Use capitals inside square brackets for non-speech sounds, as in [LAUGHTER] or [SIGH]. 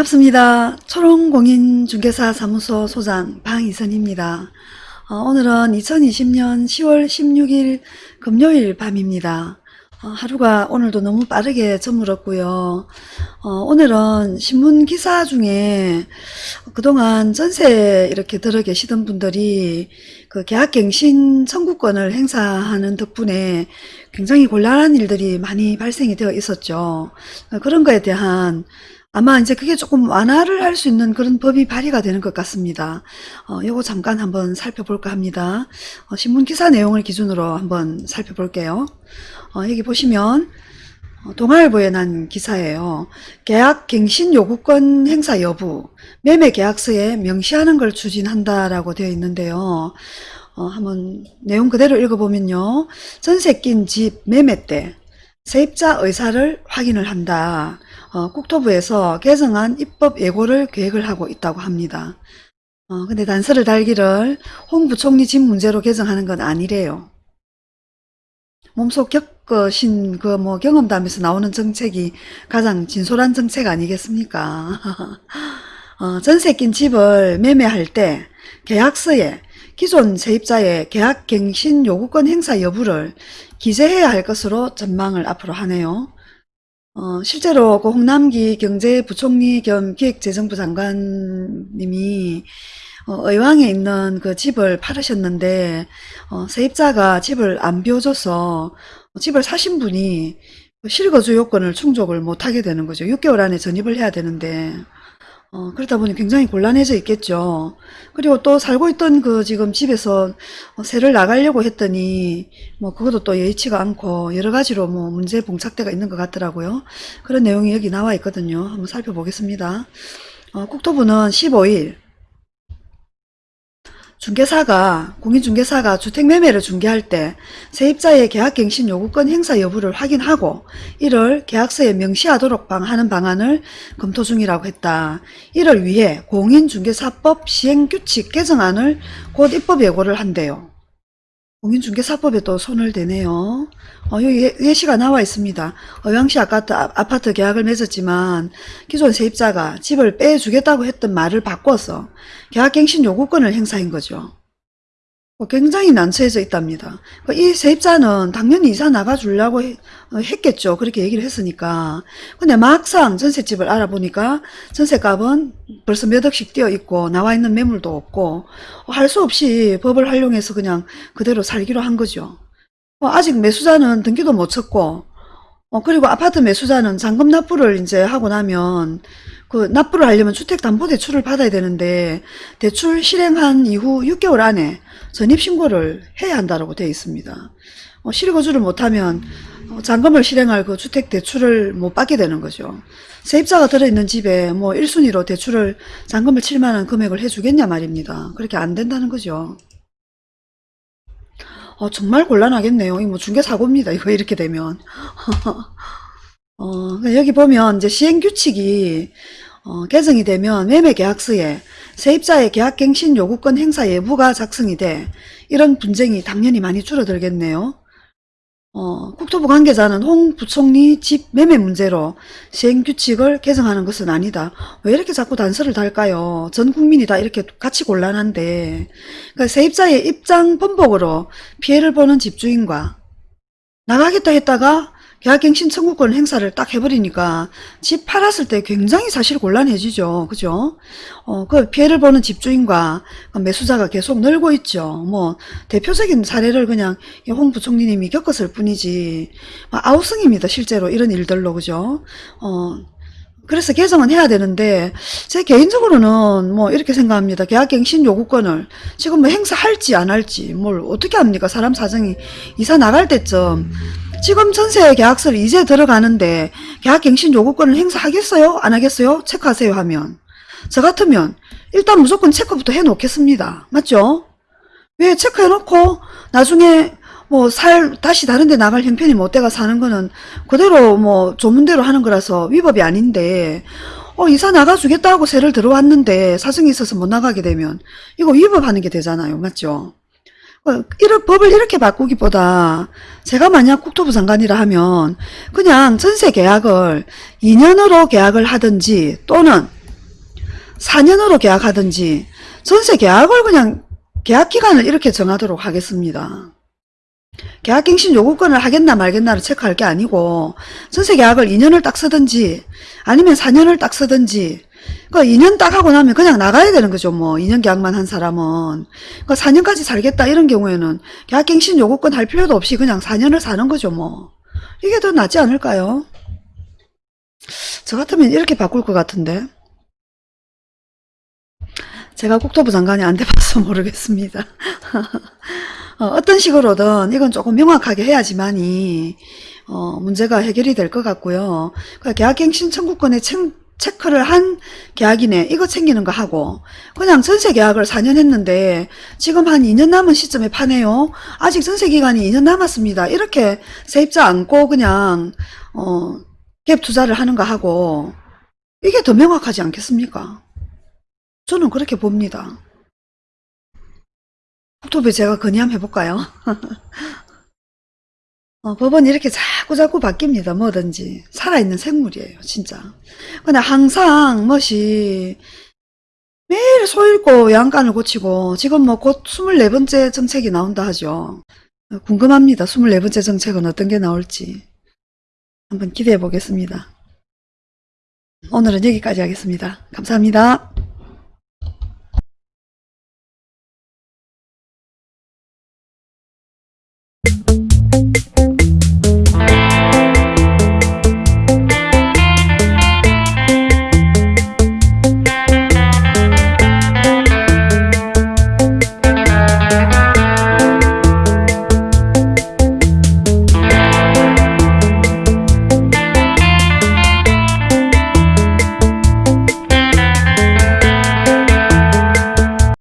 반갑습니다. 초롱공인중개사 사무소 소장 방이선입니다. 어, 오늘은 2020년 10월 16일 금요일 밤입니다. 어, 하루가 오늘도 너무 빠르게 저물었고요. 어, 오늘은 신문 기사 중에 그동안 전세 이렇게 들어 계시던 분들이 그 계약갱신 청구권을 행사하는 덕분에 굉장히 곤란한 일들이 많이 발생이 되어 있었죠. 어, 그런 거에 대한 아마 이제 그게 조금 완화를 할 수 있는 그런 법이 발의가 되는 것 같습니다. 어, 요거 잠깐 한번 살펴볼까 합니다. 어, 신문 기사 내용을 기준으로 한번 살펴볼게요. 어, 여기 보시면 어, 동아일보에 난 기사예요. 계약 갱신 요구권 행사 여부, 매매 계약서에 명시하는 걸 추진한다라고 되어 있는데요. 어, 한번 내용 그대로 읽어보면요. 전세 낀 집 매매 때 세입자 의사를 확인을 한다. 어, 국토부에서 개정안 입법 예고를 계획을 하고 있다고 합니다. 어, 근데 단서를 달기를 홍 부총리 집 문제로 개정하는 건 아니래요. 몸속 겪으신 그 뭐 경험담에서 나오는 정책이 가장 진솔한 정책 아니겠습니까? [LAUGHS] 어, 전세 낀 집을 매매할 때 계약서에 기존 세입자의 계약 갱신 요구권 행사 여부를 기재해야 할 것으로 전망을 앞으로 하네요. 어, 실제로 그 홍남기 경제부총리 겸 기획재정부 장관님이 어, 의왕에 있는 그 집을 팔으셨는데 어, 세입자가 집을 안 비워줘서 집을 사신 분이 그 실거주 요건을 충족을 못하게 되는 거죠. 6개월 안에 전입을 해야 되는데 어, 그러다 보니 굉장히 곤란해져 있겠죠. 그리고 또 살고 있던 그 지금 집에서 어, 새를 나가려고 했더니 뭐 그것도 또 예의치가 않고 여러 가지로 뭐 문제 봉착대가 있는 것 같더라고요. 그런 내용이 여기 나와 있거든요. 한번 살펴보겠습니다. 어, 국토부는 15일 중개사가 공인중개사가 주택매매를 중개할 때 세입자의 계약갱신 요구권 행사 여부를 확인하고 이를 계약서에 명시하도록 하는 방안을 검토 중이라고 했다. 이를 위해 공인중개사법 시행규칙 개정안을 곧 입법 예고를 한대요. 공인중개사법에 또 손을 대네요. 어, 여기 예- 예시가 나와 있습니다. 의왕시 아파트, 아파트 계약을 맺었지만 기존 세입자가 집을 빼주겠다고 했던 말을 바꿔서 계약갱신 요구권을 행사한 거죠. 어, 굉장히 난처해져 있답니다. 그이 세입자는 당연히 이사 나가주려고 해- 어, 했겠죠. 그렇게 얘기를 했으니까. 근데 막상 전셋집을 알아보니까 전셋값은 벌써 몇 억씩 뛰어 있고 나와 있는 매물도 없고 할 수 없이 법을 활용해서 그냥 그대로 살기로 한 거죠. 어, 아직 매수자는 등기도 못 쳤고 어, 그리고 아파트 매수자는 잔금 납부를 이제 하고 나면 그 납부를 하려면 주택담보대출을 받아야 되는데 대출 실행한 이후 6개월 안에 전입신고를 해야 한다고 되어 있습니다. 어, 실거주를 못하면 어, 잔금을 실행할 그 주택 대출을 못 받게 되는 거죠. 세입자가 들어있는 집에 뭐 1순위로 대출을 잔금을 칠 만한 금액을 해주겠냐 말입니다. 그렇게 안 된다는 거죠. 어, 정말 곤란하겠네요. 이뭐 중개사고입니다. 이거 이렇게 되면. [LAUGHS] 어, 그러니까 여기 보면 이제 시행규칙이 어, 개정이 되면 매매계약서에 세입자의 계약갱신 요구권 행사 예부가 작성이 돼 이런 분쟁이 당연히 많이 줄어들겠네요. 어, 국토부 관계자는 홍 부총리 집 매매 문제로 시행규칙을 개정하는 것은 아니다. 왜 이렇게 자꾸 단서를 달까요? 전 국민이 다 이렇게 같이 곤란한데 그러니까 세입자의 입장 번복으로 피해를 보는 집주인과 나가겠다 했다가 계약갱신 청구권 행사를 딱 해버리니까 집 팔았을 때 굉장히 사실 곤란해지죠. 그죠? 어, 그 피해를 보는 집주인과 그 매수자가 계속 늘고 있죠. 뭐, 대표적인 사례를 그냥 이홍 부총리님이 겪었을 뿐이지, 뭐 아우성입니다. 실제로 이런 일들로. 그죠? 어, 그래서 개정은 해야 되는데 제 개인적으로는 뭐 이렇게 생각합니다. 계약갱신 요구권을 지금 뭐 행사할지 안 할지 뭘 어떻게 합니까? 사람 사정이 이사 나갈 때쯤 지금 전세 계약서를 이제 들어가는데 계약갱신 요구권을 행사하겠어요? 안 하겠어요? 체크하세요 하면 저 같으면 일단 무조건 체크부터 해놓겠습니다. 맞죠? 왜 체크해놓고 나중에 뭐 살 다시 다른 데 나갈 형편이 못 돼가 사는 거는 그대로 뭐 조문대로 하는 거라서 위법이 아닌데 어 이사 나가주겠다고 세를 들어왔는데 사정이 있어서 못 나가게 되면 이거 위법하는 게 되잖아요. 맞죠? 어, 이런 법을 이렇게 바꾸기보다 제가 만약 국토부 장관이라 하면 그냥 전세 계약을 2년으로 계약을 하든지 또는 4년으로 계약하든지 전세 계약을 그냥 계약 기간을 이렇게 정하도록 하겠습니다. 계약갱신 요구권을 하겠나 말겠나를 체크할 게 아니고 전세 계약을 2년을 딱 쓰든지 아니면 4년을 딱 쓰든지 그 2년 딱 하고 나면 그냥 나가야 되는 거죠. 뭐 2년 계약만 한 사람은 그 4년까지 살겠다 이런 경우에는 계약갱신 요구권 할 필요도 없이 그냥 4년을 사는 거죠. 뭐 이게 더 낫지 않을까요? 저 같으면 이렇게 바꿀 것 같은데 제가 국토부 장관이 안 돼봐서 [LAUGHS] 모르겠습니다. [LAUGHS] 어, 떤 식으로든 이건 조금 명확하게 해야지만이 어, 문제가 해결이 될 것 같고요. 그러니까 계약갱신 청구권에 체, 체크를 한 계약이네 이거 챙기는 거 하고 그냥 전세 계약을 4년 했는데 지금 한 2년 남은 시점에 파네요. 아직 전세 기간이 2년 남았습니다. 이렇게 세입자 안고 그냥 어, 갭 투자를 하는 거 하고 이게 더 명확하지 않겠습니까? 저는 그렇게 봅니다. 국토부에 제가 건의함 해볼까요? [LAUGHS] 어, 법원이 이렇게 자꾸 자꾸 바뀝니다. 뭐든지. 살아있는 생물이에요. 진짜. 근데 항상 뭐시 매일 소 읽고 양간을 고치고 지금 뭐 곧 24번째 정책이 나온다 하죠. 어, 궁금합니다. 24번째 정책은 어떤 게 나올지. 한번 기대해 보겠습니다. 오늘은 여기까지 하겠습니다. 감사합니다.